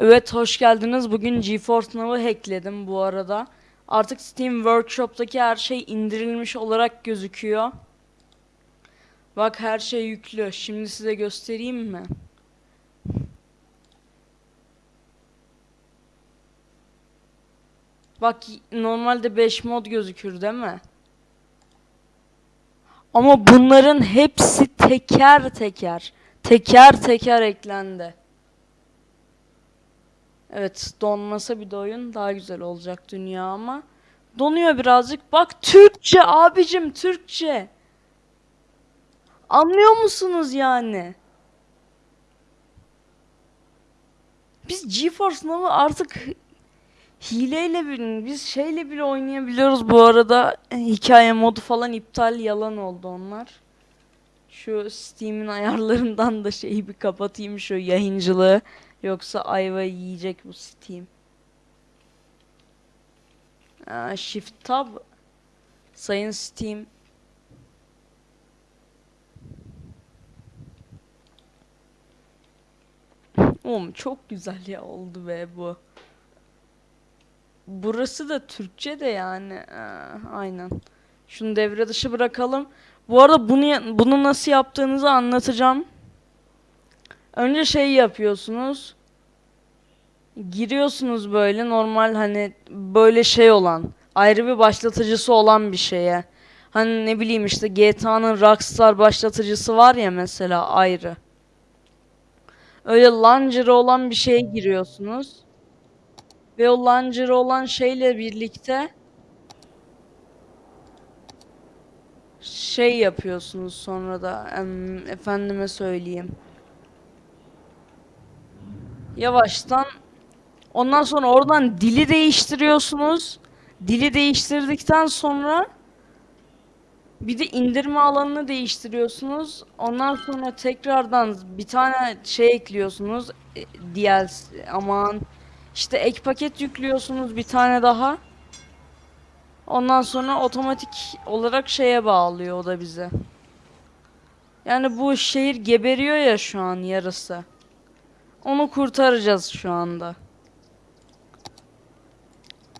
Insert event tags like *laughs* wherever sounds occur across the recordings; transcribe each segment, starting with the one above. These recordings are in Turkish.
Evet hoş geldiniz. Bugün GeForce Now'ı hackledim bu arada. Artık Steam Workshop'taki her şey indirilmiş olarak gözüküyor. Bak her şey yüklü. Şimdi size göstereyim mi? Bak normalde 5 mod gözükür değil mi? Ama bunların hepsi teker teker, teker teker eklendi. Evet, donmasa bir de oyun daha güzel olacak dünya ama donuyor birazcık. Bak Türkçe abicim Türkçe. Anlıyor musunuz yani? Biz GeForce Now'ı artık hileyle bile, biz şeyle bile oynayabiliyoruz bu arada. E, Hikaye modu falan iptal yalan oldu onlar. Şu Steam'in ayarlarından da şeyi bir kapatayım şu yayıncılığı. Yoksa ayva yiyecek bu Steam. Aa, Shift Tab Sayın Steam Oğlum çok güzel ya oldu be bu. Burası da Türkçe de yani. Aa, aynen. Şunu devre dışı bırakalım. Bu arada bunu bunu nasıl yaptığınızı anlatacağım. Önce şey yapıyorsunuz. Giriyorsunuz böyle normal hani böyle şey olan ayrı bir başlatıcısı olan bir şeye. Hani ne bileyim işte GTA'nın Rockstar başlatıcısı var ya mesela ayrı. Öyle launcher'ı olan bir şeye giriyorsunuz. Ve o launcher'ı olan şeyle birlikte şey yapıyorsunuz sonra da efendime söyleyeyim. Yavaştan ondan sonra oradan dili değiştiriyorsunuz. Dili değiştirdikten sonra bir de indirme alanını değiştiriyorsunuz. Ondan sonra tekrardan bir tane şey ekliyorsunuz. E, DLC aman işte ek paket yüklüyorsunuz bir tane daha. Ondan sonra otomatik olarak şeye bağlıyor o da bize. Yani bu şehir geberiyor ya şu an yarısı. Onu kurtaracağız şu anda.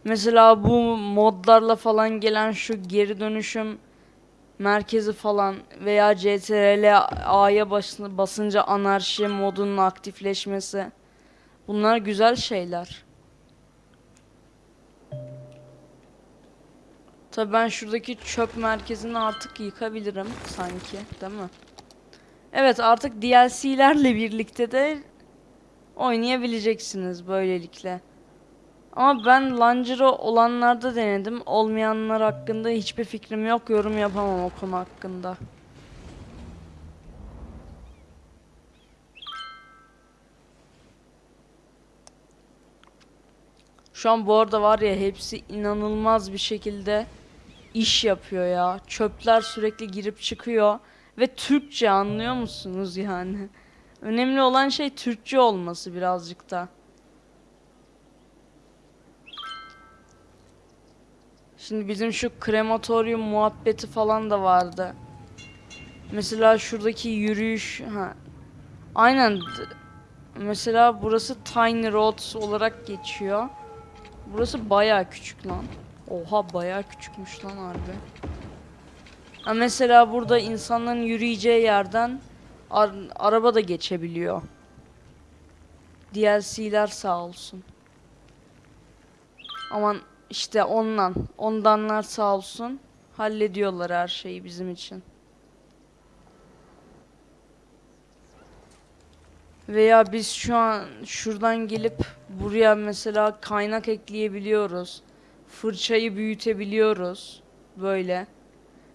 Mesela bu modlarla falan gelen şu geri dönüşüm merkezi falan veya CTRL A'ya basınca anarşi modunun aktifleşmesi. Bunlar güzel şeyler. Tabii ben şuradaki çöp merkezini artık yıkabilirim sanki, değil mi? Evet, artık DLC'lerle birlikte de oynayabileceksiniz böylelikle. Ama ben Launcher'ı olanlarda denedim. Olmayanlar hakkında hiçbir fikrim yok. Yorum yapamam o konu hakkında. Şu an bu arada var ya hepsi inanılmaz bir şekilde iş yapıyor ya. Çöpler sürekli girip çıkıyor ve Türkçe anlıyor musunuz yani? Önemli olan şey Türkçe olması birazcık da. Şimdi bizim şu krematoryum muhabbeti falan da vardı. Mesela şuradaki yürüyüş ha. Aynen. Mesela burası Tiny Roads olarak geçiyor. Burası bayağı küçük lan. Oha bayağı küçükmüş lan harbi. Ha mesela burada insanların yürüyeceği yerden ar araba da geçebiliyor. DLC'ler sağ olsun. Aman işte ondan. Ondanlar sağ olsun. Hallediyorlar her şeyi bizim için. Veya biz şu an şuradan gelip buraya mesela kaynak ekleyebiliyoruz. Fırçayı büyütebiliyoruz. Böyle.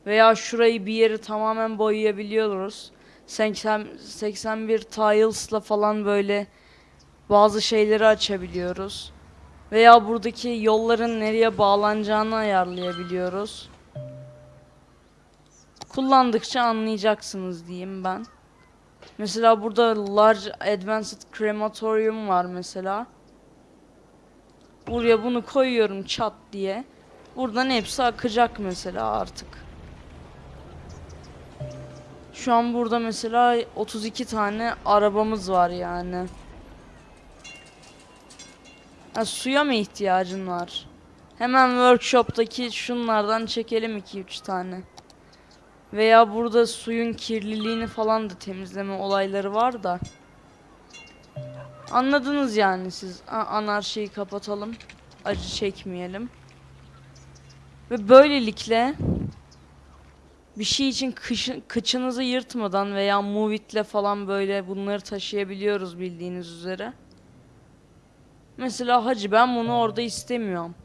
Veya şurayı bir yeri tamamen boyayabiliyoruz. 80, 81 tiles'la falan böyle bazı şeyleri açabiliyoruz. Veya buradaki yolların nereye bağlanacağını ayarlayabiliyoruz. Kullandıkça anlayacaksınız diyeyim ben. Mesela burada Large Advanced Crematorium var mesela. Buraya bunu koyuyorum çat diye. Buradan hepsi akacak mesela artık. Şu an burada mesela 32 tane arabamız var yani. Ha, suya mı ihtiyacın var? Hemen workshop'taki şunlardan çekelim 2-3 tane. Veya burada suyun kirliliğini falan da temizleme olayları var da. Anladınız yani siz. A- anarşiyi kapatalım. Acı çekmeyelim. Ve böylelikle bir şey için kışı- kıçınızı yırtmadan veya Movit'le falan böyle bunları taşıyabiliyoruz bildiğiniz üzere. Mesela hacı ben bunu orada istemiyorum.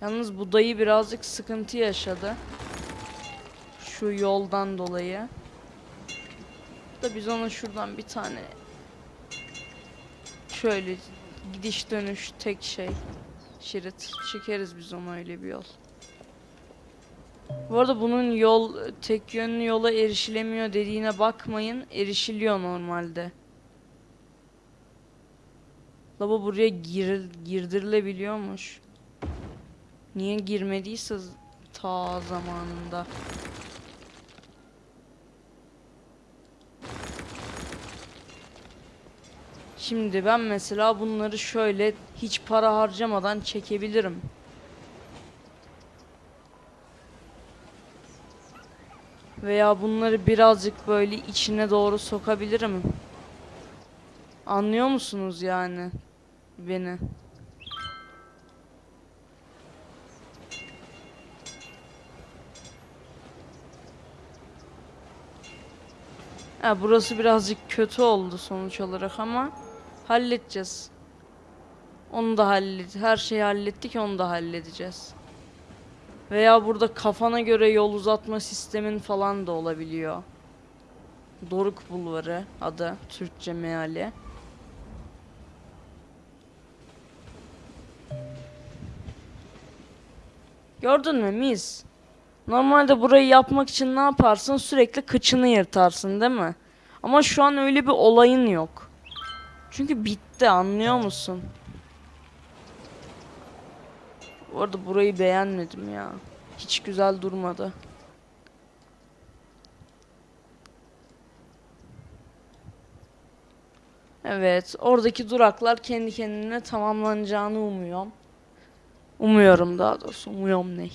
Yalnız bu dayı birazcık sıkıntı yaşadı. Şu yoldan dolayı. Da biz ona şuradan bir tane şöyle gidiş dönüş tek şey şerit çekeriz biz ona öyle bir yol. Bu arada bunun yol tek yönlü yola erişilemiyor dediğine bakmayın. Erişiliyor normalde. Lava buraya gir, girdirilebiliyormuş. Niye girmediyse ta zamanında. Şimdi ben mesela bunları şöyle hiç para harcamadan çekebilirim. Veya bunları birazcık böyle içine doğru sokabilirim. Anlıyor musunuz yani beni? Ha, burası birazcık kötü oldu sonuç olarak ama halledeceğiz. Onu da hallet. Her şeyi hallettik, onu da halledeceğiz. Veya burada kafana göre yol uzatma sistemin falan da olabiliyor. Doruk Bulvarı adı Türkçe meali. Gördün mü mis? Normalde burayı yapmak için ne yaparsın? Sürekli kıçını yırtarsın değil mi? Ama şu an öyle bir olayın yok. Çünkü bitti anlıyor musun? Bu arada burayı beğenmedim ya. Hiç güzel durmadı. Evet, oradaki duraklar kendi kendine tamamlanacağını umuyorum. Umuyorum daha doğrusu. Umuyorum ne?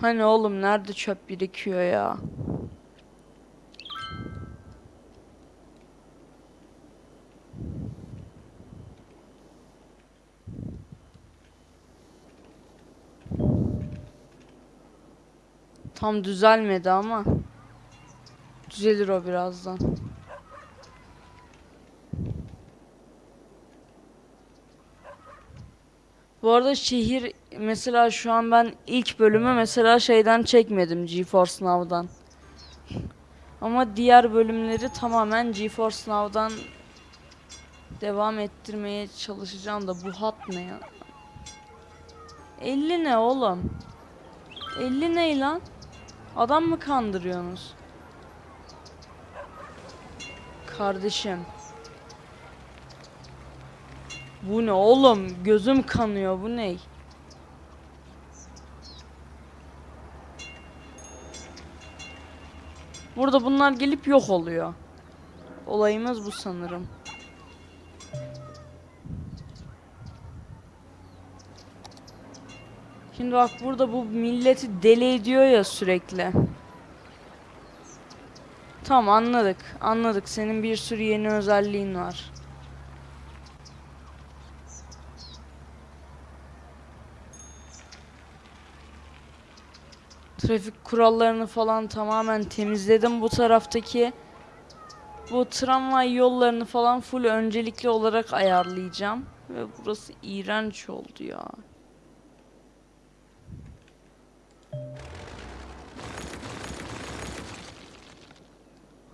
Hani oğlum nerede çöp birikiyor ya? Tam düzelmedi ama düzelir o birazdan. Bu arada şehir mesela şu an ben ilk bölümü mesela şeyden çekmedim GeForce Now'dan. Ama diğer bölümleri tamamen GeForce Now'dan devam ettirmeye çalışacağım da bu hat ne ya? 50 ne oğlum? 50 ne lan? Adam mı kandırıyorsunuz? Kardeşim. Bu ne oğlum? Gözüm kanıyor. Bu ne? Burada bunlar gelip yok oluyor. Olayımız bu sanırım. Şimdi bak burada bu milleti deli ediyor ya sürekli. Tamam anladık. Anladık. Senin bir sürü yeni özelliğin var. Trafik kurallarını falan tamamen temizledim bu taraftaki. Bu tramvay yollarını falan full öncelikli olarak ayarlayacağım. Ve burası iğrenç oldu ya.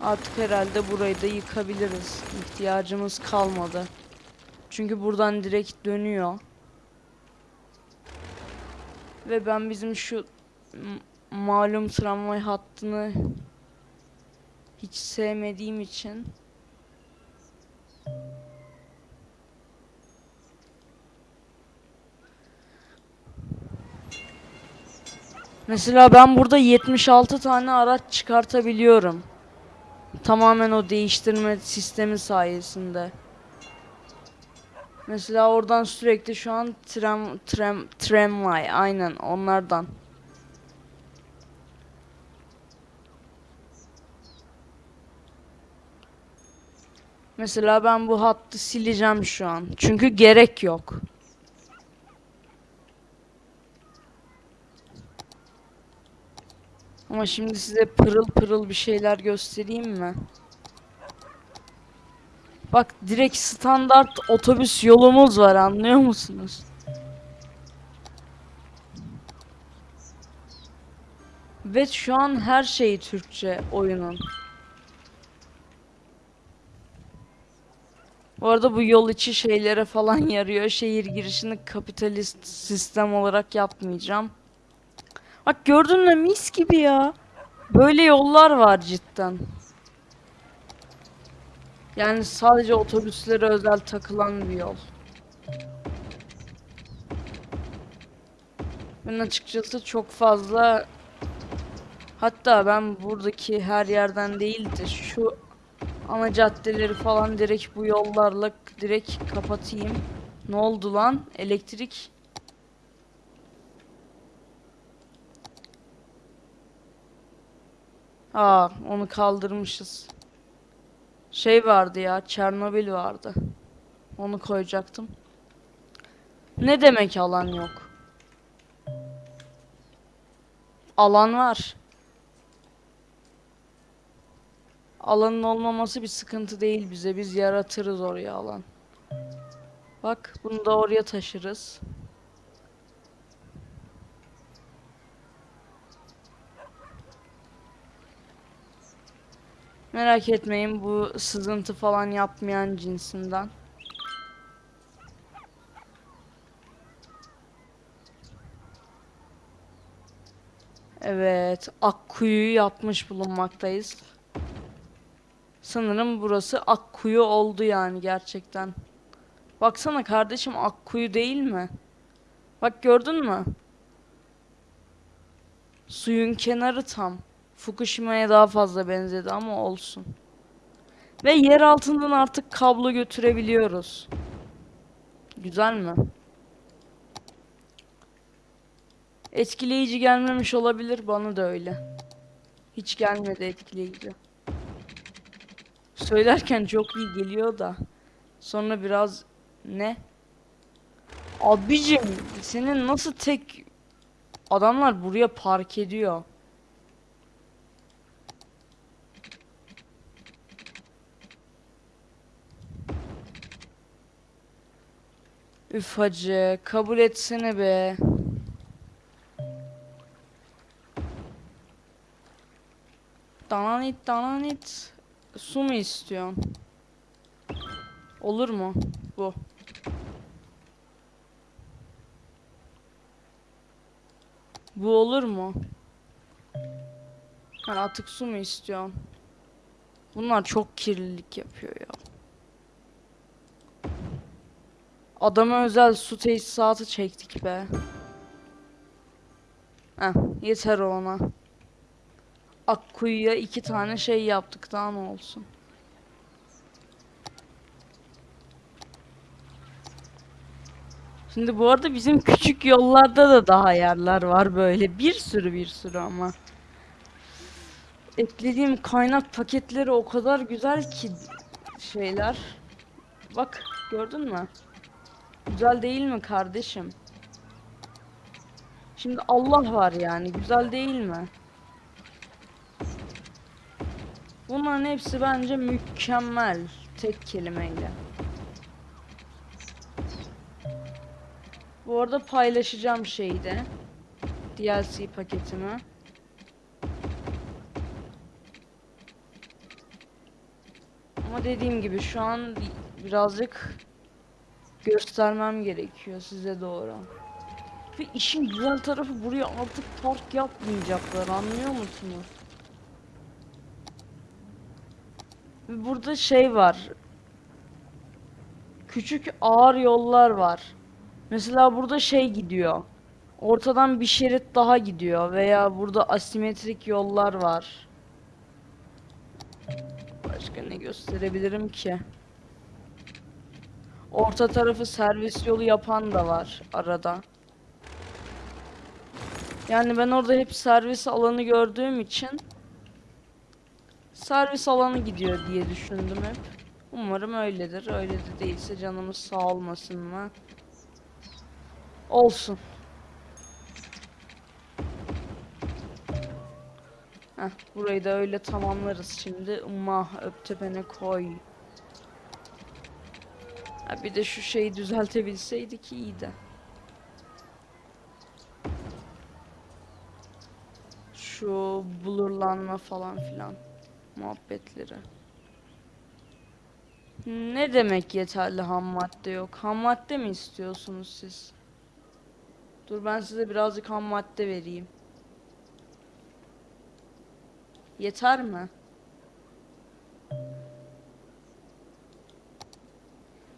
Artık herhalde burayı da yıkabiliriz. İhtiyacımız kalmadı. Çünkü buradan direkt dönüyor. Ve ben bizim şu malum tramvay hattını hiç sevmediğim için Mesela ben burada 76 tane araç çıkartabiliyorum. Tamamen o değiştirme sistemi sayesinde. Mesela oradan sürekli şu an tram, tram, tramvay aynen onlardan. Mesela ben bu hattı sileceğim şu an. Çünkü gerek yok. Ama şimdi size pırıl pırıl bir şeyler göstereyim mi? Bak direkt standart otobüs yolumuz var anlıyor musunuz? Ve şu an her şey Türkçe oyunun. Bu arada bu yol içi şeylere falan *laughs* yarıyor. Şehir girişini kapitalist sistem olarak yapmayacağım. Bak gördün mü mis gibi ya. Böyle yollar var cidden. Yani sadece otobüslere özel takılan bir yol. Ben açıkçası çok fazla hatta ben buradaki her yerden değil de şu ana caddeleri falan direkt bu yollarla direkt kapatayım. Ne oldu lan? Elektrik Aa, onu kaldırmışız. Şey vardı ya, Çernobil vardı. Onu koyacaktım. Ne demek alan yok? Alan var. Alanın olmaması bir sıkıntı değil bize. Biz yaratırız oraya alan. Bak, bunu da oraya taşırız. Merak etmeyin bu sızıntı falan yapmayan cinsinden. Evet, Akkuyu'yu yapmış bulunmaktayız. Sanırım burası Akkuyu oldu yani gerçekten. Baksana kardeşim Akkuyu değil mi? Bak gördün mü? Suyun kenarı tam. Fukushima'ya daha fazla benzedi ama olsun. Ve yer altından artık kablo götürebiliyoruz. Güzel mi? Etkileyici gelmemiş olabilir bana da öyle. Hiç gelmedi etkileyici. Söylerken çok iyi geliyor da. Sonra biraz ne? Abicim senin nasıl tek adamlar buraya park ediyor? Üf hacı kabul etsene be. Dananit dananit. Su mu istiyorsun? Olur mu? Bu. Bu olur mu? Hani atık su mu istiyorsun? Bunlar çok kirlilik yapıyor ya. Adama özel su tesisatı çektik be. Heh, yeter ona. Akkuyu'ya iki tane şey yaptık daha ne olsun. Şimdi bu arada bizim küçük yollarda da daha yerler var böyle. Bir sürü bir sürü ama. Eklediğim kaynak paketleri o kadar güzel ki şeyler. Bak gördün mü? Güzel değil mi kardeşim? Şimdi Allah var yani güzel değil mi? Bunların hepsi bence mükemmel tek kelimeyle. Bu arada paylaşacağım şeyi de. DLC paketimi. Ama dediğim gibi şu an birazcık göstermem gerekiyor size doğru. Ve işin güzel tarafı buraya artık park yapmayacaklar anlıyor musunuz? Ve burada şey var. Küçük ağır yollar var. Mesela burada şey gidiyor. Ortadan bir şerit daha gidiyor veya burada asimetrik yollar var. Başka ne gösterebilirim ki? Orta tarafı servis yolu yapan da var arada. Yani ben orada hep servis alanı gördüğüm için servis alanı gidiyor diye düşündüm hep. Umarım öyledir. Öyle de değilse canımız sağ olmasın mı? Olsun. Heh, burayı da öyle tamamlarız şimdi. Mah öptepene koy. Ha, bir de şu şeyi düzeltebilseydik iyiydi. Şu blurlanma falan filan muhabbetleri. Ne demek yeterli ham madde yok? Ham madde mi istiyorsunuz siz? Dur ben size birazcık ham madde vereyim. Yeter mi?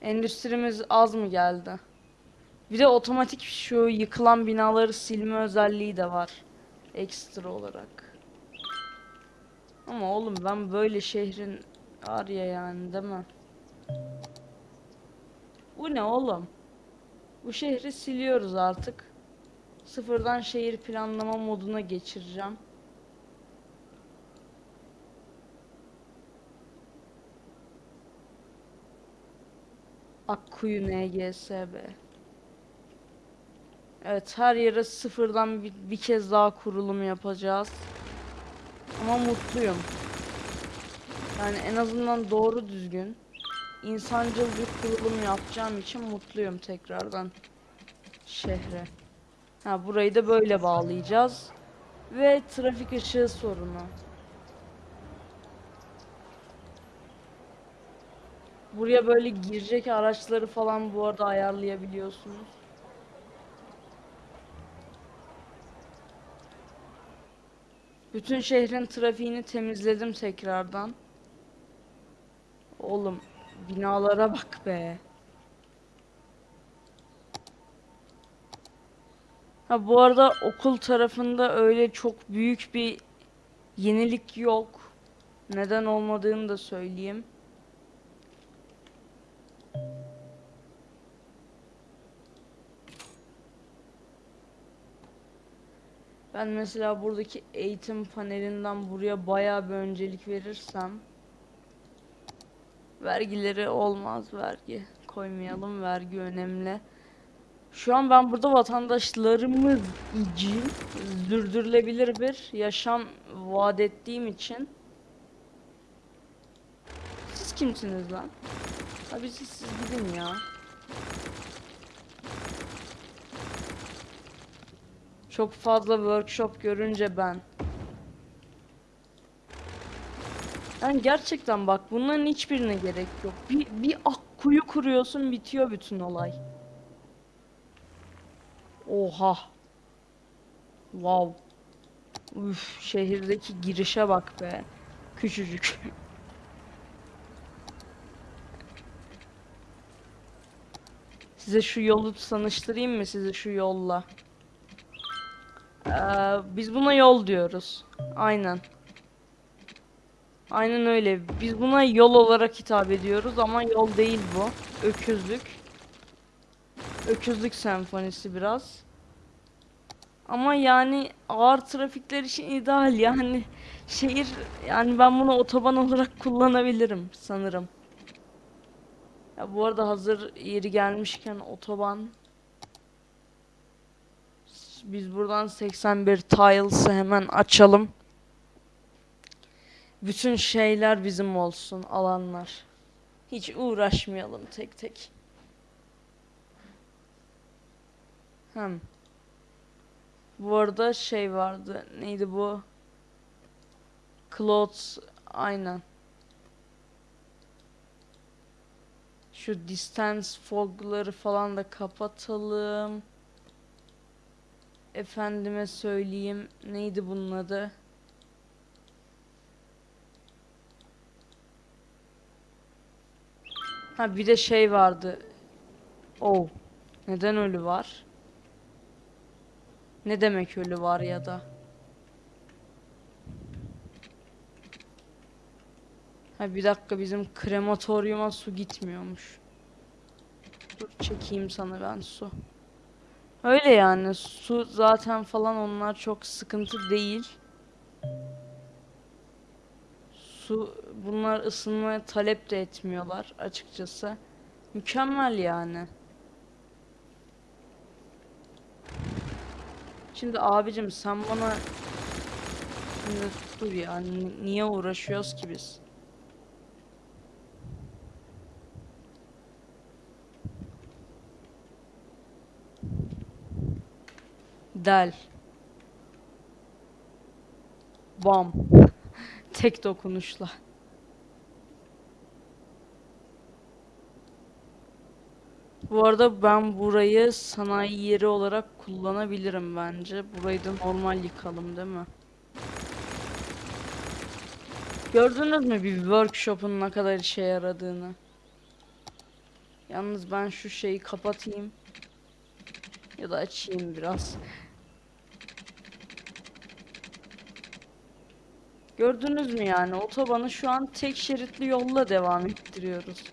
Endüstrimiz az mı geldi? Bir de otomatik şu yıkılan binaları silme özelliği de var. Ekstra olarak. Ama oğlum ben böyle şehrin var ya yani değil mi? Bu ne oğlum? Bu şehri siliyoruz artık. Sıfırdan şehir planlama moduna geçireceğim. Akkuyu NGSB. Evet her yere sıfırdan bir, bir kez daha kurulum yapacağız. Ama mutluyum. Yani en azından doğru düzgün insancıl bir kurulum yapacağım için mutluyum tekrardan şehre. Ha burayı da böyle bağlayacağız. Ve trafik ışığı sorunu. Buraya böyle girecek araçları falan bu arada ayarlayabiliyorsunuz. Bütün şehrin trafiğini temizledim tekrardan. Oğlum binalara bak be. Ha bu arada okul tarafında öyle çok büyük bir yenilik yok. Neden olmadığını da söyleyeyim. Ben mesela buradaki eğitim panelinden buraya bayağı bir öncelik verirsem vergileri olmaz vergi koymayalım vergi önemli. Şu an ben burada vatandaşlarımız için sürdürülebilir bir yaşam vaat ettiğim için siz kimsiniz lan? Abi siz, siz gidin ya. Çok fazla workshop görünce ben. Yani gerçekten bak bunların hiçbirine gerek yok. Bir, bir akkuyu kuruyorsun bitiyor bütün olay. Oha. Wow. Üf, şehirdeki girişe bak be. Küçücük. Size şu yolu tanıştırayım mı size şu yolla? Ee, biz buna yol diyoruz. Aynen. Aynen öyle. Biz buna yol olarak hitap ediyoruz ama yol değil bu. Öküzlük. Öküzlük senfonisi biraz. Ama yani ağır trafikler için ideal yani şehir yani ben bunu otoban olarak *laughs* kullanabilirim sanırım. Ya bu arada hazır yeri gelmişken otoban biz buradan 81 tiles'ı hemen açalım. Bütün şeyler bizim olsun alanlar. Hiç uğraşmayalım tek tek. Hem. Bu arada şey vardı. Neydi bu? Clothes aynen. Şu distance fogları falan da kapatalım. Efendime söyleyeyim. Neydi bunun adı? Ha bir de şey vardı. Oh. Neden ölü var? Ne demek ölü var ya da? Ha bir dakika bizim krematoryuma su gitmiyormuş. Dur çekeyim sana ben su. Öyle yani su zaten falan onlar çok sıkıntı değil. Su bunlar ısınmaya talep de etmiyorlar açıkçası. Mükemmel yani. Şimdi abicim sen bana Şimdi dur ya ni- niye uğraşıyoruz ki biz? Del. Bam. *laughs* Tek dokunuşla. Bu arada ben burayı sanayi yeri olarak kullanabilirim bence. Burayı da normal yıkalım değil mi? Gördünüz mü bir workshop'un ne kadar işe yaradığını? Yalnız ben şu şeyi kapatayım. Ya da açayım biraz. Gördünüz mü yani otobanı şu an tek şeritli yolla devam ettiriyoruz.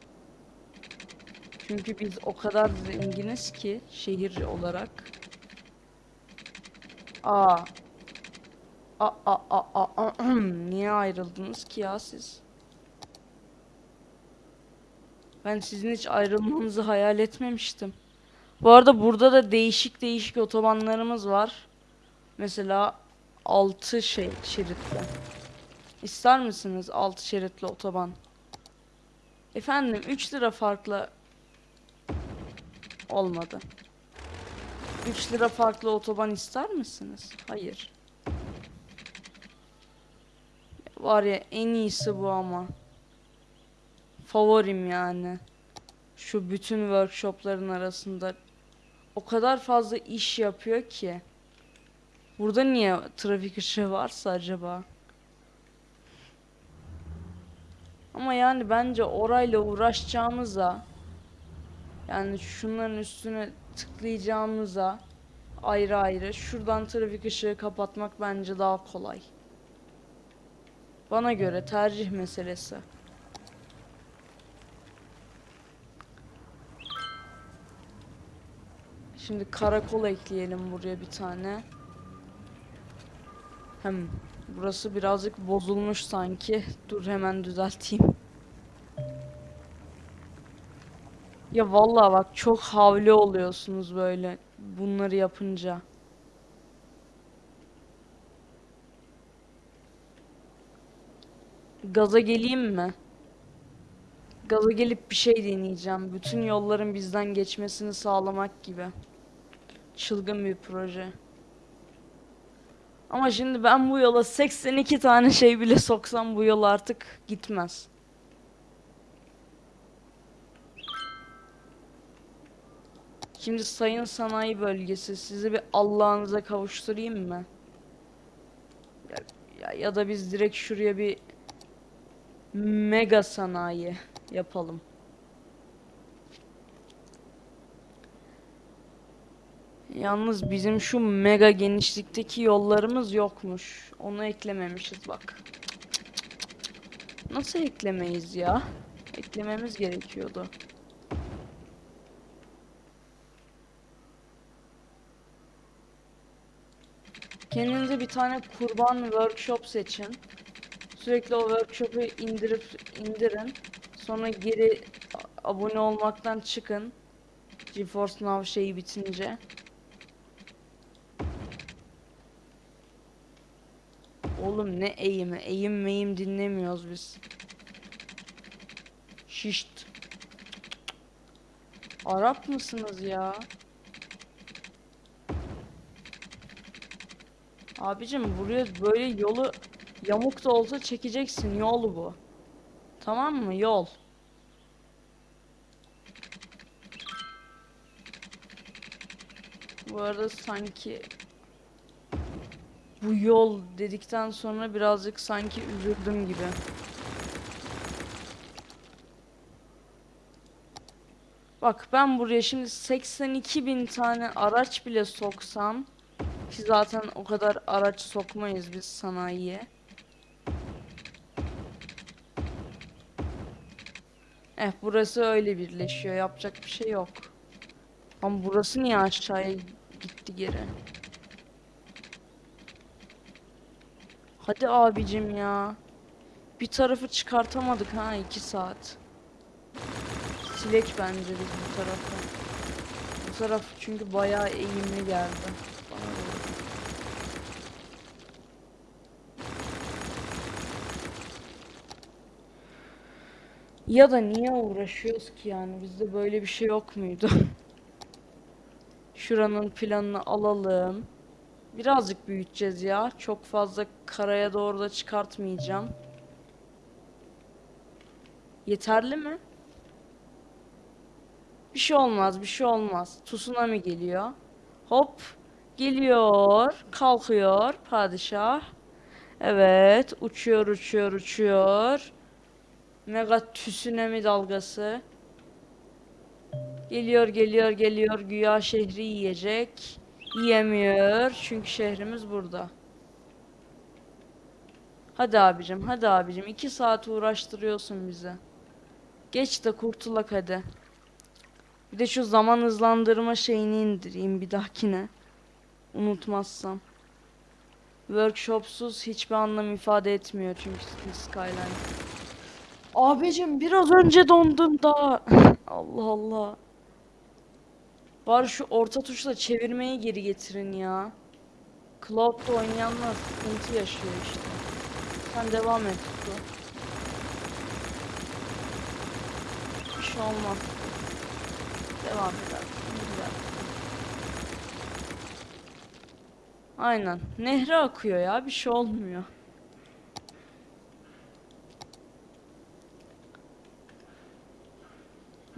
Çünkü biz o kadar zenginiz ki şehir olarak. Aa. Aa, aa, aa, aa. Niye ayrıldınız ki ya siz? Ben sizin hiç ayrılmanızı hayal etmemiştim. Bu arada burada da değişik değişik otobanlarımız var. Mesela 6 şey şeritli. İster misiniz 6 şeritli otoban? Efendim 3 lira farklı olmadı. 3 lira farklı otoban ister misiniz? Hayır. Var ya en iyisi bu ama. Favorim yani. Şu bütün workshopların arasında o kadar fazla iş yapıyor ki. Burada niye trafik ışığı varsa acaba? Ama yani bence orayla uğraşacağımıza yani şunların üstüne tıklayacağımıza ayrı ayrı şuradan trafik ışığı kapatmak bence daha kolay. Bana göre tercih meselesi. Şimdi karakol ekleyelim buraya bir tane. Hem burası birazcık bozulmuş sanki. Dur hemen düzelteyim. Ya vallahi bak çok havli oluyorsunuz böyle bunları yapınca. Gaza geleyim mi? Gaza gelip bir şey deneyeceğim. Bütün yolların bizden geçmesini sağlamak gibi. Çılgın bir proje. Ama şimdi ben bu yola 82 tane şey bile soksam bu yol artık gitmez. Şimdi sayın sanayi bölgesi sizi bir Allah'ınıza kavuşturayım mı? Ya, ya, ya da biz direkt şuraya bir mega sanayi yapalım. Yalnız bizim şu mega genişlikteki yollarımız yokmuş. Onu eklememişiz bak. Nasıl eklemeyiz ya? Eklememiz gerekiyordu. Kendinize bir tane kurban workshop seçin. Sürekli o workshop'u indirip indirin. Sonra geri abone olmaktan çıkın. GeForce Now şeyi bitince. Oğlum ne eğimi? Eğim meyim dinlemiyoruz biz. Şişt. Arap mısınız ya? Abicim buraya böyle yolu yamuk da olsa çekeceksin. Yol bu. Tamam mı? Yol. Bu arada sanki bu yol dedikten sonra birazcık sanki üzüldüm gibi. Bak ben buraya şimdi 82 bin tane araç bile soksam Ki zaten o kadar araç sokmayız biz sanayiye. Eh burası öyle birleşiyor. Yapacak bir şey yok. Ama burası niye aşağıya gitti geri? Hadi abicim ya. Bir tarafı çıkartamadık ha iki saat. Silek bence biz bu tarafı. Bu taraf çünkü bayağı eğimli geldi. Ya da niye uğraşıyoruz ki yani bizde böyle bir şey yok muydu? *laughs* Şuranın planını alalım. Birazcık büyüteceğiz ya. Çok fazla karaya doğru da çıkartmayacağım. Yeterli mi? Bir şey olmaz, bir şey olmaz. Tsunami geliyor. Hop. Geliyor. Kalkıyor padişah. Evet. Uçuyor, uçuyor, uçuyor. Mega tsunami dalgası. Geliyor, geliyor, geliyor. Güya şehri yiyecek. Yiyemiyor. Çünkü şehrimiz burada. Hadi abicim, hadi abicim. iki saat uğraştırıyorsun bizi. Geç de kurtulak hadi. Bir de şu zaman hızlandırma şeyini indireyim bir dahakine. Unutmazsam. Workshopsuz hiçbir anlam ifade etmiyor çünkü Skyline. Abicim biraz önce dondum daha. *laughs* Allah Allah. Bari şu orta tuşla çevirmeyi geri getirin ya. Cloud'da oynayanlar sıkıntı yaşıyor işte. Sen devam et. Bir şey olmaz. Devam eder. Güzel. Aynen. Nehre akıyor ya. Bir şey olmuyor.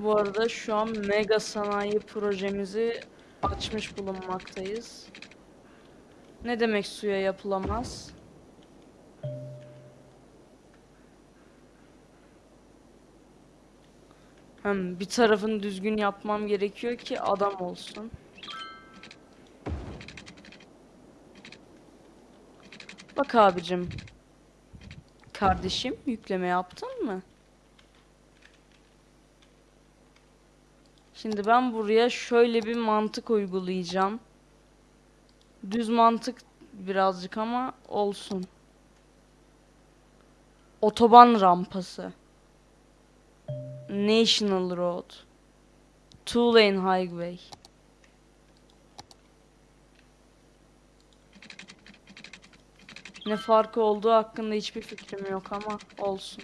Bu arada şu an mega sanayi projemizi açmış bulunmaktayız. Ne demek suya yapılamaz? Hem bir tarafını düzgün yapmam gerekiyor ki adam olsun. Bak abicim. Kardeşim yükleme yaptın mı? Şimdi ben buraya şöyle bir mantık uygulayacağım. Düz mantık birazcık ama olsun. Otoban rampası. National Road. Two lane highway. Ne farkı olduğu hakkında hiçbir fikrim yok ama olsun.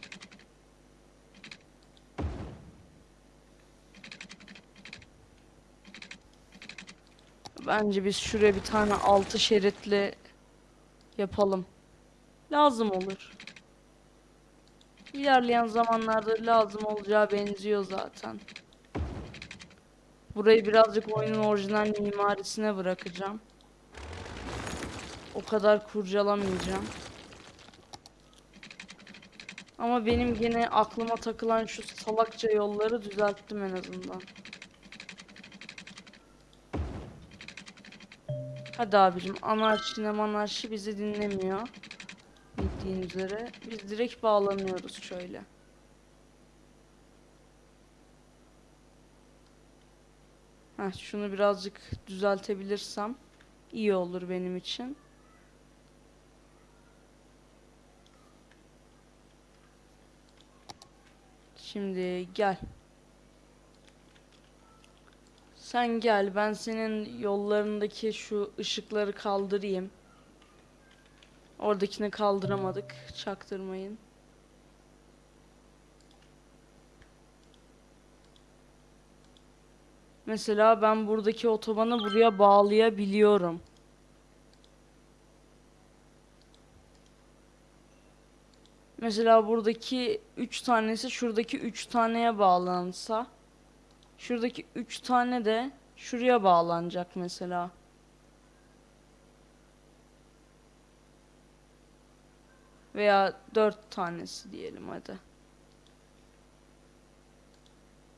Bence biz şuraya bir tane altı şeritli yapalım. Lazım olur. İlerleyen zamanlarda lazım olacağı benziyor zaten. Burayı birazcık oyunun orijinal mimarisine bırakacağım. O kadar kurcalamayacağım. Ama benim yine aklıma takılan şu salakça yolları düzelttim en azından. Hadi abicim anarşi ne manarşi bizi dinlemiyor. Bildiğin üzere. Biz direkt bağlanıyoruz şöyle. Heh, şunu birazcık düzeltebilirsem iyi olur benim için. Şimdi gel. Sen gel ben senin yollarındaki şu ışıkları kaldırayım. Oradakini kaldıramadık. Çaktırmayın. Mesela ben buradaki otobanı buraya bağlayabiliyorum. Mesela buradaki 3 tanesi şuradaki 3 taneye bağlansa şuradaki 3 tane de şuraya bağlanacak mesela. Veya 4 tanesi diyelim hadi.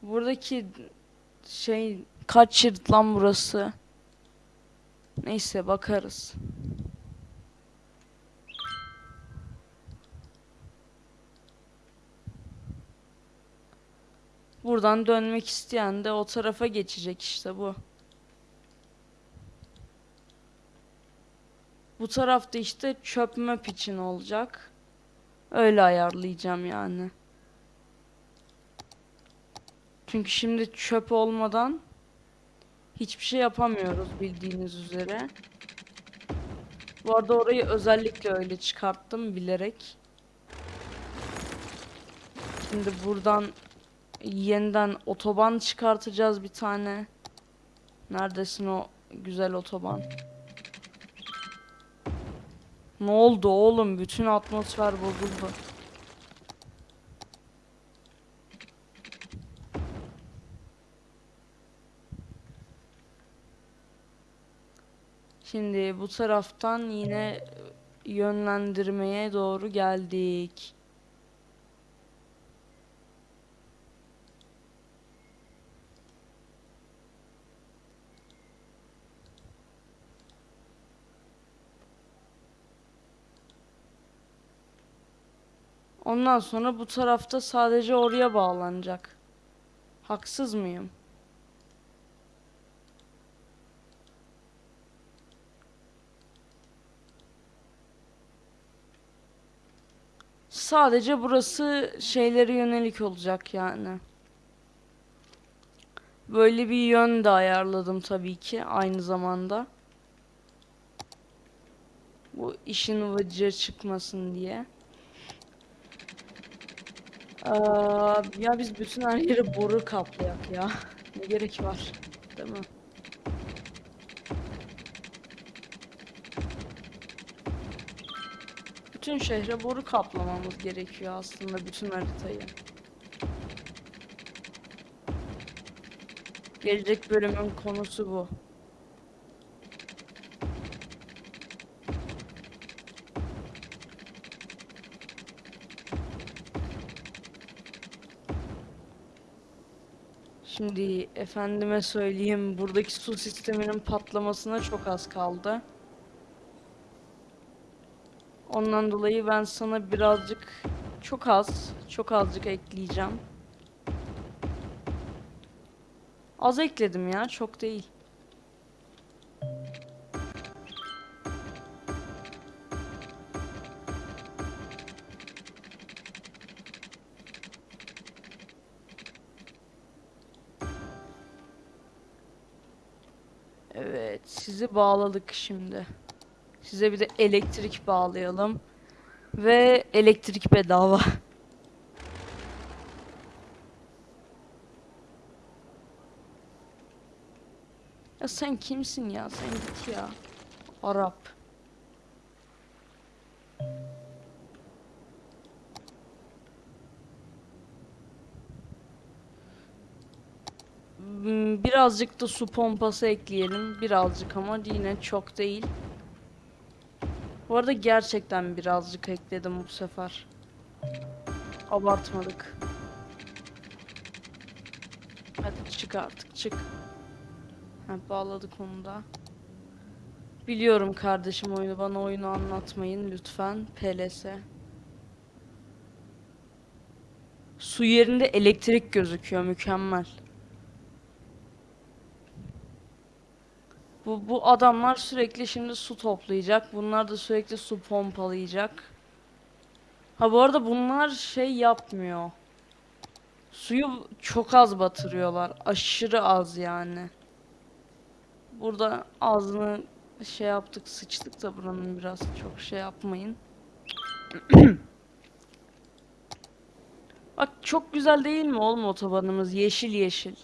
Buradaki şey kaç şerit burası? Neyse bakarız. Buradan dönmek isteyen de o tarafa geçecek işte bu. Bu tarafta işte çöp möp için olacak. Öyle ayarlayacağım yani. Çünkü şimdi çöp olmadan hiçbir şey yapamıyoruz bildiğiniz üzere. Bu arada orayı özellikle öyle çıkarttım bilerek. Şimdi buradan yeniden otoban çıkartacağız bir tane. Neredesin o güzel otoban? Ne oldu oğlum? Bütün atmosfer bozuldu. Şimdi bu taraftan yine yönlendirmeye doğru geldik. Ondan sonra bu tarafta sadece oraya bağlanacak. Haksız mıyım? Sadece burası şeylere yönelik olacak yani. Böyle bir yön de ayarladım tabii ki aynı zamanda. Bu işin vıcı çıkmasın diye. Aa, ya biz bütün her yeri boru kaplayak ya. Ne gerek var, değil mi? Bütün şehre boru kaplamamız gerekiyor aslında bütün haritayı. Gelecek bölümün konusu bu. Şimdi efendime söyleyeyim buradaki su sisteminin patlamasına çok az kaldı. Ondan dolayı ben sana birazcık çok az, çok azıcık ekleyeceğim. Az ekledim ya, çok değil. Bağladık şimdi. Size bir de elektrik bağlayalım. Ve elektrik bedava. Ya sen kimsin ya? Sen git ya. Arap. Birazcık da su pompası ekleyelim. Birazcık ama yine çok değil. Bu arada gerçekten birazcık ekledim bu sefer. Abartmadık. Hadi çık artık çık. Ha, bağladık onu da. Biliyorum kardeşim oyunu bana oyunu anlatmayın lütfen. PLS. Su yerinde elektrik gözüküyor mükemmel. Bu, bu adamlar sürekli şimdi su toplayacak. Bunlar da sürekli su pompalayacak. Ha bu arada bunlar şey yapmıyor. Suyu çok az batırıyorlar. Aşırı az yani. Burada ağzını şey yaptık sıçtık da buranın biraz çok şey yapmayın. Bak çok güzel değil mi oğlum otobanımız? Yeşil yeşil.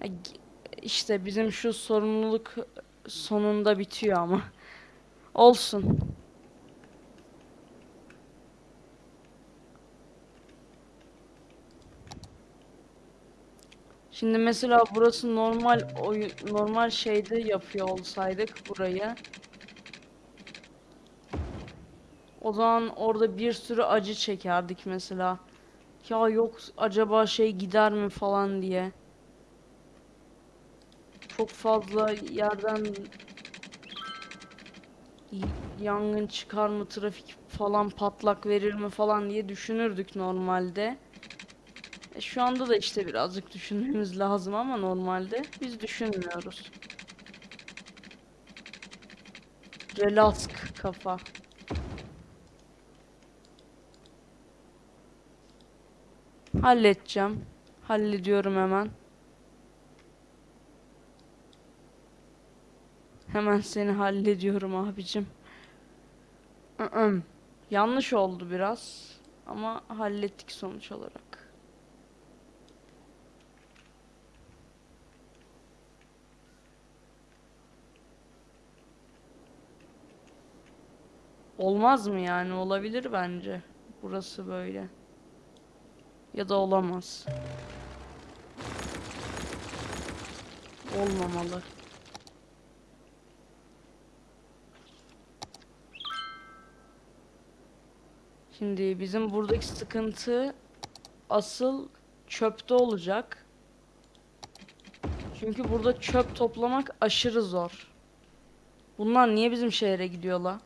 Ya İşte bizim şu sorumluluk sonunda bitiyor ama. Olsun. Şimdi mesela burası normal oy normal şeyde yapıyor olsaydık burayı. O zaman orada bir sürü acı çekerdik mesela. Ya yok acaba şey gider mi falan diye. Çok fazla yerden yangın çıkar mı, trafik falan patlak verir mi falan diye düşünürdük normalde. E, şu anda da işte birazcık düşünmemiz *laughs* lazım ama normalde biz düşünmüyoruz. Relax kafa. Halledeceğim. Hallediyorum hemen. Hemen seni hallediyorum abicim. Yanlış oldu biraz ama hallettik sonuç olarak. Olmaz mı yani? Olabilir bence. Burası böyle. Ya da olamaz. Olmamalı. Şimdi bizim buradaki sıkıntı asıl çöpte olacak. Çünkü burada çöp toplamak aşırı zor. Bunlar niye bizim şehre gidiyorlar?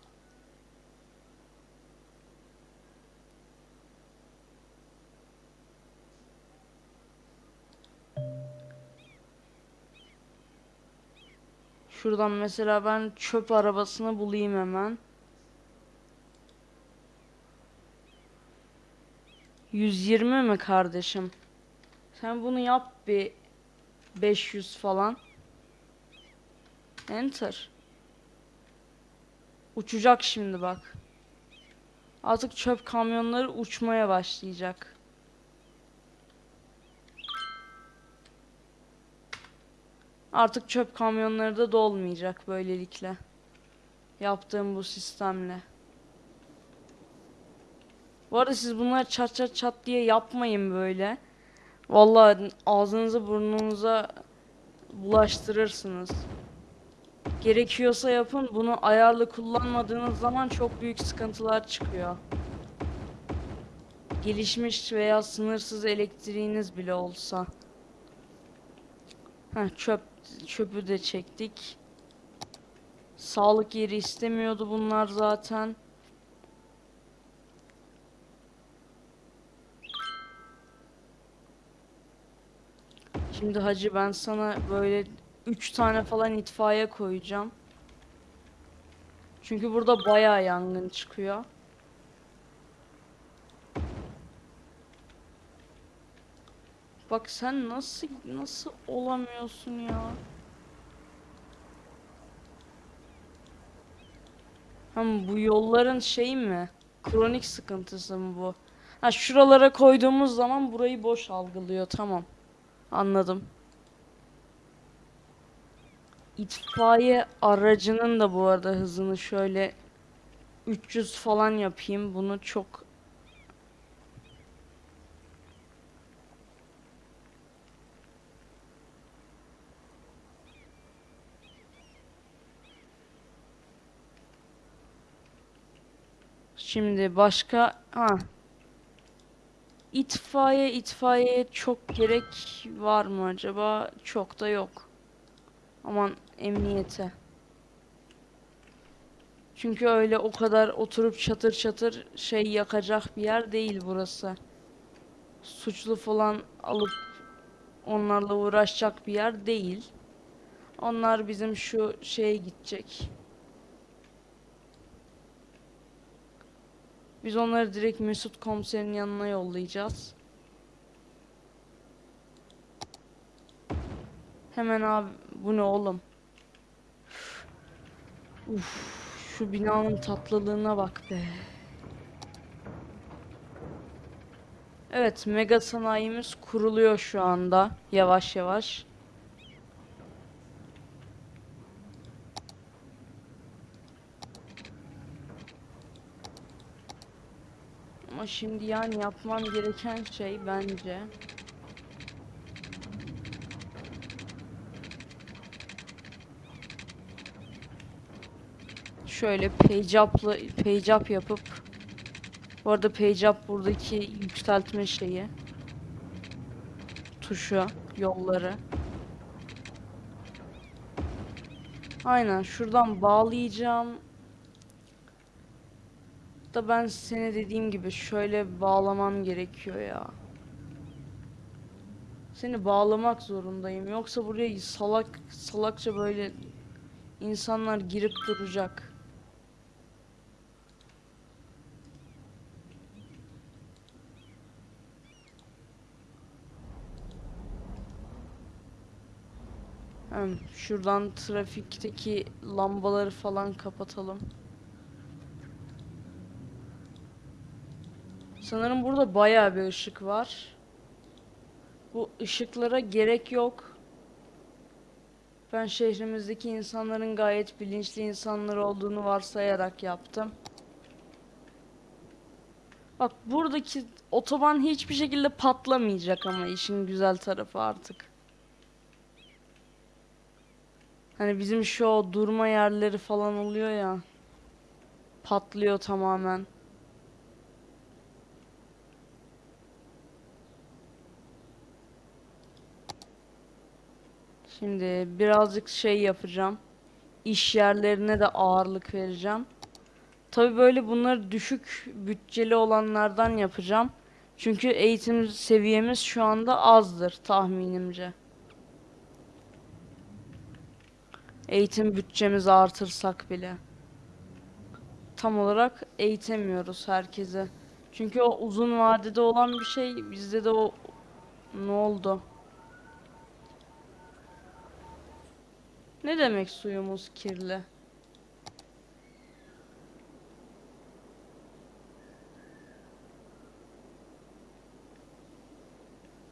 Şuradan mesela ben çöp arabasını bulayım hemen. 120 mi kardeşim? Sen bunu yap bir 500 falan. Enter. Uçacak şimdi bak. Artık çöp kamyonları uçmaya başlayacak. Artık çöp kamyonları da dolmayacak böylelikle. Yaptığım bu sistemle. Bu arada siz bunları çat çat çat diye yapmayın böyle. Vallahi ağzınızı burnunuza bulaştırırsınız. Gerekiyorsa yapın. Bunu ayarlı kullanmadığınız zaman çok büyük sıkıntılar çıkıyor. Gelişmiş veya sınırsız elektriğiniz bile olsa. Heh, çöp çöpü de çektik. Sağlık yeri istemiyordu bunlar zaten. Şimdi hacı ben sana böyle 3 tane falan itfaiye koyacağım. Çünkü burada bayağı yangın çıkıyor. Bak sen nasıl nasıl olamıyorsun ya? Hem bu yolların şey mi? Kronik sıkıntısı mı bu? Ha şuralara koyduğumuz zaman burayı boş algılıyor. Tamam. Anladım. İtfaiye aracının da bu arada hızını şöyle 300 falan yapayım. Bunu çok Şimdi başka ha itfaiye itfaiye çok gerek var mı acaba? Çok da yok. Aman emniyete. Çünkü öyle o kadar oturup çatır çatır şey yakacak bir yer değil burası. Suçlu falan alıp onlarla uğraşacak bir yer değil. Onlar bizim şu şeye gidecek. Biz onları direkt Mesut komiserin yanına yollayacağız. Hemen abi bu ne oğlum? Uf, şu binanın tatlılığına bak be. Evet, mega sanayimiz kuruluyor şu anda yavaş yavaş. Şimdi yani yapmam gereken şey bence şöyle page up'la yapıp bu arada page buradaki yükseltme şeyi tuşu yolları Aynen şuradan bağlayacağım. Da ben seni dediğim gibi şöyle bağlamam gerekiyor ya. Seni bağlamak zorundayım. Yoksa buraya salak salakça böyle insanlar girip duracak. Şuradan trafikteki lambaları falan kapatalım. Sanırım burada bayağı bir ışık var. Bu ışıklara gerek yok. Ben şehrimizdeki insanların gayet bilinçli insanlar olduğunu varsayarak yaptım. Bak buradaki otoban hiçbir şekilde patlamayacak ama işin güzel tarafı artık. Hani bizim şu durma yerleri falan oluyor ya. Patlıyor tamamen. Şimdi birazcık şey yapacağım. İş yerlerine de ağırlık vereceğim. Tabii böyle bunları düşük bütçeli olanlardan yapacağım. Çünkü eğitim seviyemiz şu anda azdır tahminimce. Eğitim bütçemizi artırsak bile. Tam olarak eğitemiyoruz herkese. Çünkü o uzun vadede olan bir şey bizde de o ne oldu? Ne demek suyumuz kirli?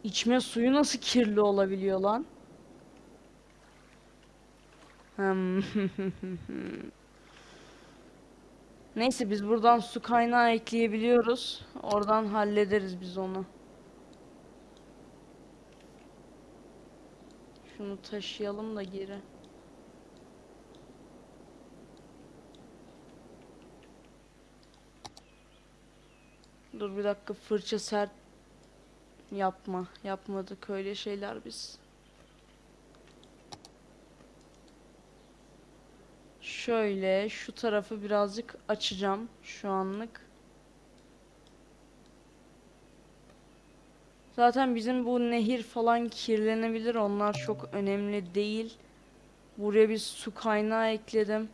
İçme suyu nasıl kirli olabiliyor lan? Hmm. *laughs* Neyse biz buradan su kaynağı ekleyebiliyoruz. Oradan hallederiz biz onu. Şunu taşıyalım da geri. Dur bir dakika fırça sert yapma. Yapmadık öyle şeyler biz. Şöyle şu tarafı birazcık açacağım şu anlık. Zaten bizim bu nehir falan kirlenebilir. Onlar çok önemli değil. Buraya bir su kaynağı ekledim.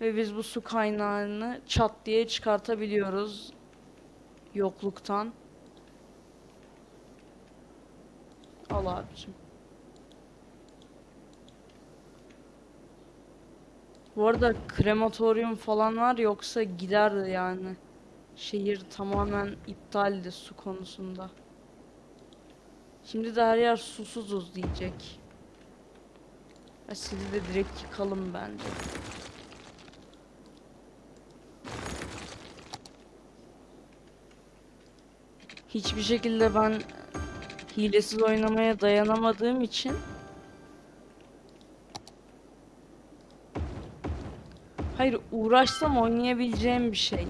Ve biz bu su kaynağını çat diye çıkartabiliyoruz. Yokluktan. Al abicim. Bu arada krematoryum falan var yoksa gider yani. Şehir tamamen iptaldi su konusunda. Şimdi de her yer susuzuz diyecek. Ya sizi de direkt yıkalım bence. Hiçbir şekilde ben hilesiz oynamaya dayanamadığım için Hayır uğraşsam oynayabileceğim bir şey.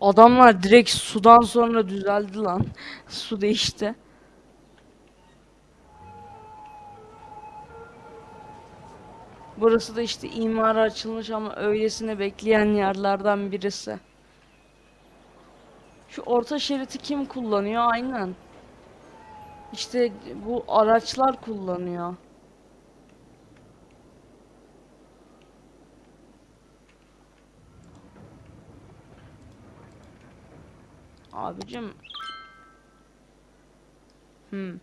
Adamlar direkt sudan sonra düzeldi lan. *laughs* Su değişti. Burası da işte imara açılmış ama öylesine bekleyen yerlerden birisi. Şu orta şeriti kim kullanıyor? Aynen. İşte bu araçlar kullanıyor. Abicim. Hmm.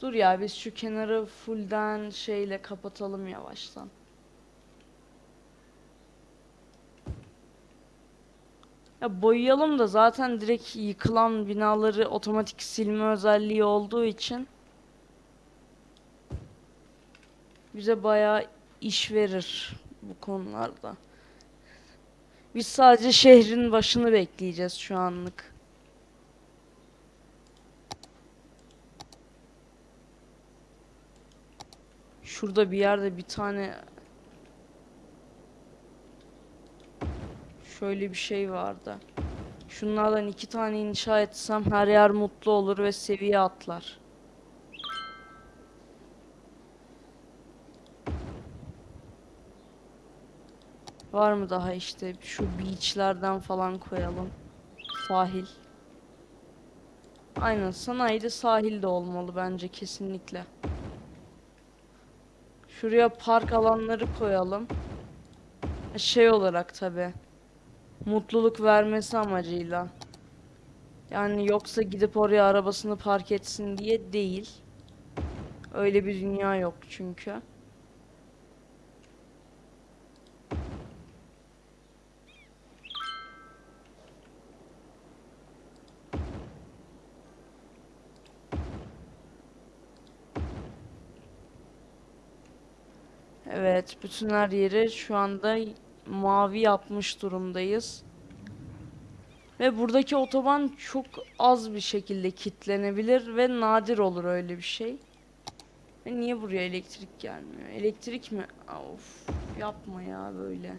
Dur ya biz şu kenarı fullden şeyle kapatalım yavaştan. Ya boyayalım da zaten direkt yıkılan binaları otomatik silme özelliği olduğu için bize bayağı iş verir bu konularda. Biz sadece şehrin başını bekleyeceğiz şu anlık. Şurada bir yerde bir tane şöyle bir şey vardı. Şunlardan iki tane inşa etsem her yer mutlu olur ve seviye atlar. Var mı daha işte şu beachlerden falan koyalım. Sahil. Aynen sanayide sahil de olmalı bence kesinlikle. Şuraya park alanları koyalım. Şey olarak tabi. Mutluluk vermesi amacıyla. Yani yoksa gidip oraya arabasını park etsin diye değil. Öyle bir dünya yok çünkü. Evet, bütün her yeri şu anda mavi yapmış durumdayız. Ve buradaki otoban çok az bir şekilde kilitlenebilir ve nadir olur öyle bir şey. Ve niye buraya elektrik gelmiyor? Elektrik mi? Of, yapma ya böyle.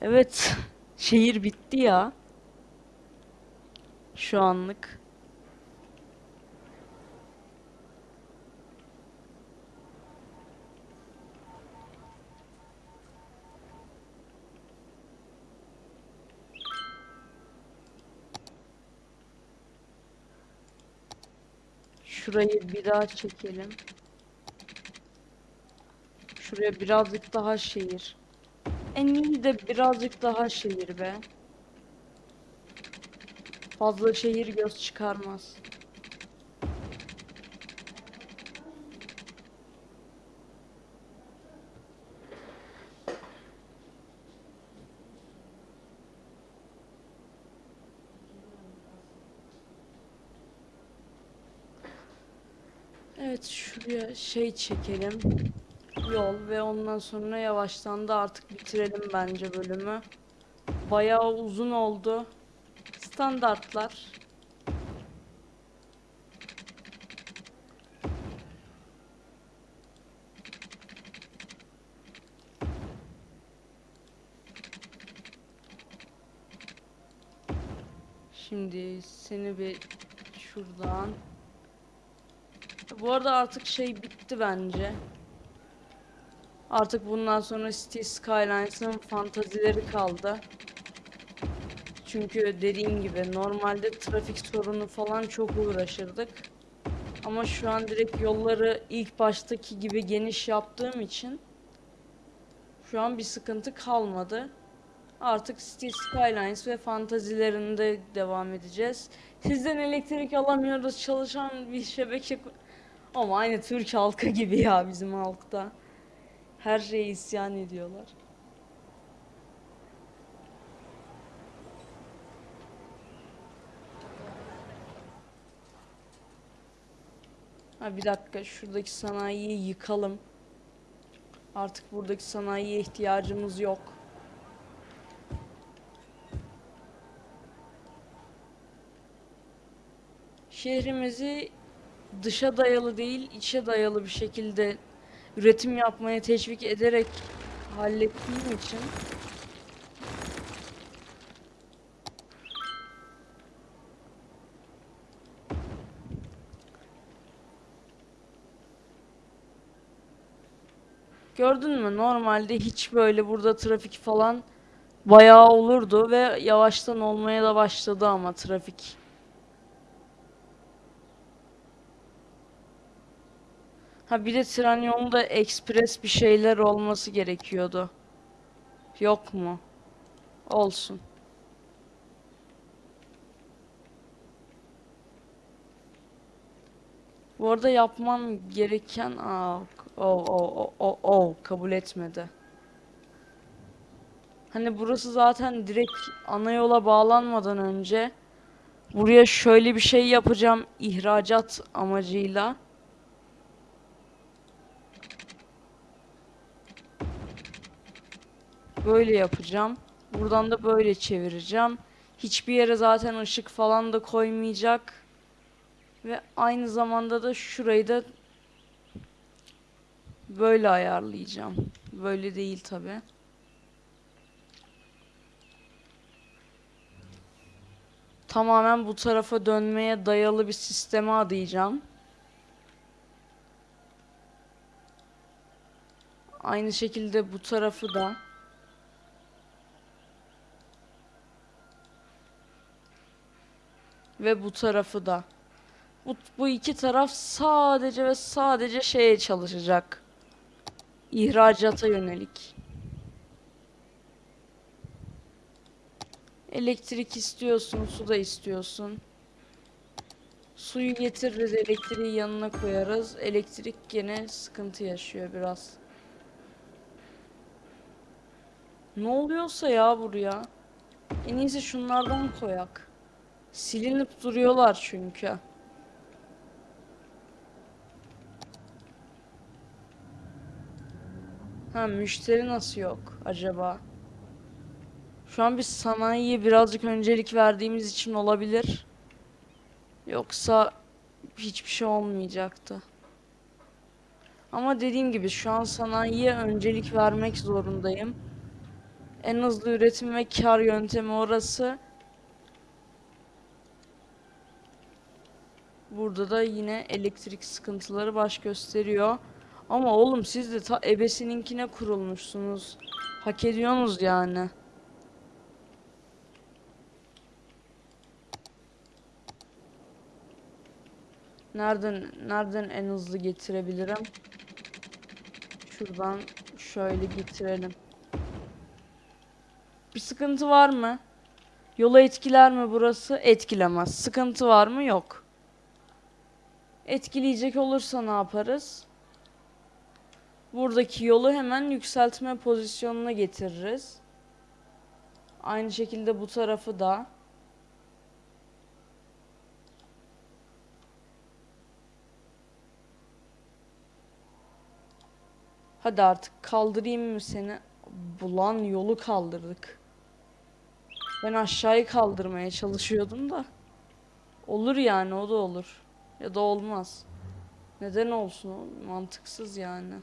Evet, *laughs* şehir bitti ya. Şu anlık. Şurayı bir daha çekelim. Şuraya birazcık daha şehir. En iyi de birazcık daha şehir be. Fazla şehir göz çıkarmaz. Evet şuraya şey çekelim. Yol ve ondan sonra yavaştan da artık bitirelim bence bölümü. Bayağı uzun oldu. Standartlar. Şimdi seni bir şuradan. Bu arada artık şey bitti bence. Artık bundan sonra City Skylines'ın fantazileri kaldı. Çünkü dediğim gibi normalde trafik sorunu falan çok uğraşırdık. Ama şu an direkt yolları ilk baştaki gibi geniş yaptığım için şu an bir sıkıntı kalmadı. Artık City Skylines ve fantazilerinde devam edeceğiz. Sizden elektrik alamıyoruz çalışan bir şebeke ama aynı Türk halkı gibi ya bizim halkta. Her şeye isyan ediyorlar. Ha bir dakika şuradaki sanayiyi yıkalım. Artık buradaki sanayiye ihtiyacımız yok. Şehrimizi dışa dayalı değil, içe dayalı bir şekilde üretim yapmaya teşvik ederek hallettiğim için Gördün mü? Normalde hiç böyle burada trafik falan bayağı olurdu ve yavaştan olmaya da başladı ama trafik. Ha bir de tren yolunda ekspres bir şeyler olması gerekiyordu. Yok mu? Olsun. Bu arada yapmam gereken aa o o o o kabul etmedi. Hani burası zaten direkt ana yola bağlanmadan önce buraya şöyle bir şey yapacağım ihracat amacıyla. Böyle yapacağım. Buradan da böyle çevireceğim. Hiçbir yere zaten ışık falan da koymayacak. Ve aynı zamanda da şurayı da Böyle ayarlayacağım. Böyle değil tabi. Tamamen bu tarafa dönmeye dayalı bir sisteme adayacağım. Aynı şekilde bu tarafı da. Ve bu tarafı da. Bu, bu iki taraf sadece ve sadece şeye çalışacak. İhracata yönelik. Elektrik istiyorsun, su da istiyorsun. Suyu getiririz, elektriği yanına koyarız. Elektrik gene sıkıntı yaşıyor biraz. Ne oluyorsa ya buraya. En iyisi şunlardan koyak. Silinip duruyorlar çünkü. Ha müşteri nasıl yok acaba? Şu an biz sanayiye birazcık öncelik verdiğimiz için olabilir. Yoksa hiçbir şey olmayacaktı. Ama dediğim gibi şu an sanayiye öncelik vermek zorundayım. En hızlı üretim ve kar yöntemi orası. Burada da yine elektrik sıkıntıları baş gösteriyor. Ama oğlum siz de ta ebesininkine kurulmuşsunuz. Hak ediyorsunuz yani. Nereden nereden en hızlı getirebilirim? Şuradan şöyle getirelim. Bir sıkıntı var mı? Yola etkiler mi burası? Etkilemez. Sıkıntı var mı? Yok. Etkileyecek olursa ne yaparız? Buradaki yolu hemen yükseltme pozisyonuna getiririz. Aynı şekilde bu tarafı da. Hadi artık kaldırayım mı seni? Bulan yolu kaldırdık. Ben aşağıyı kaldırmaya çalışıyordum da. Olur yani o da olur. Ya da olmaz. Neden olsun? Mantıksız yani.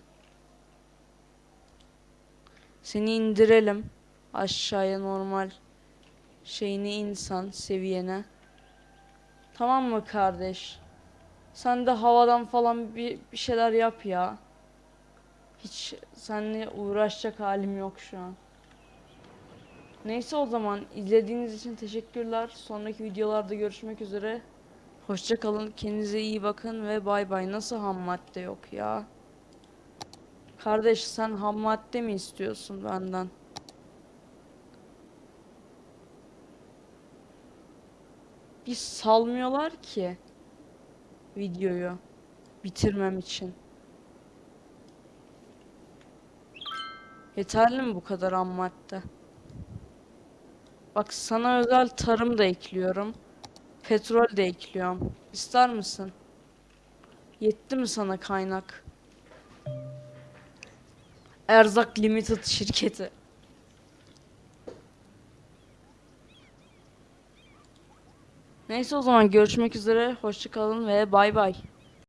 Seni indirelim. Aşağıya normal şeyini insan seviyene. Tamam mı kardeş? Sen de havadan falan bir, bir şeyler yap ya. Hiç seninle uğraşacak halim yok şu an. Neyse o zaman izlediğiniz için teşekkürler. Sonraki videolarda görüşmek üzere. Hoşça kalın. Kendinize iyi bakın ve bay bay. Nasıl ham madde yok ya? Kardeş sen ham madde mi istiyorsun benden? Bir salmıyorlar ki videoyu bitirmem için. Yeterli mi bu kadar ham madde? Bak sana özel tarım da ekliyorum. Petrol de ekliyorum. İster misin? Yetti mi sana kaynak? Erzak Limited şirketi. Neyse o zaman görüşmek üzere. Hoşça kalın ve bay bay.